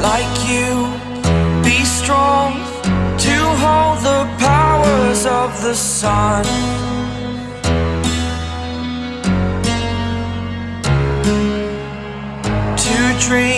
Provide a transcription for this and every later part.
like you. Be strong to hold the powers of the sun. To dream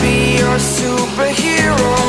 be your superhero.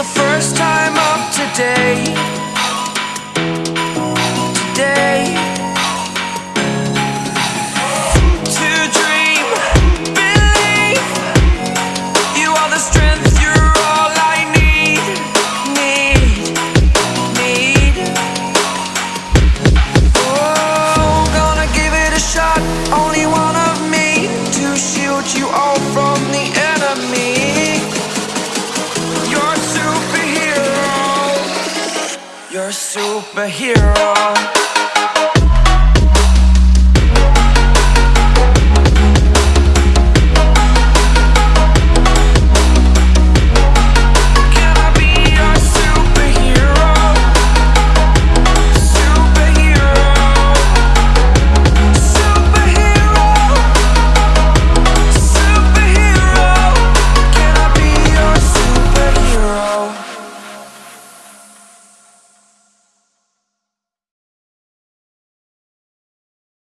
the first time of today. superhero.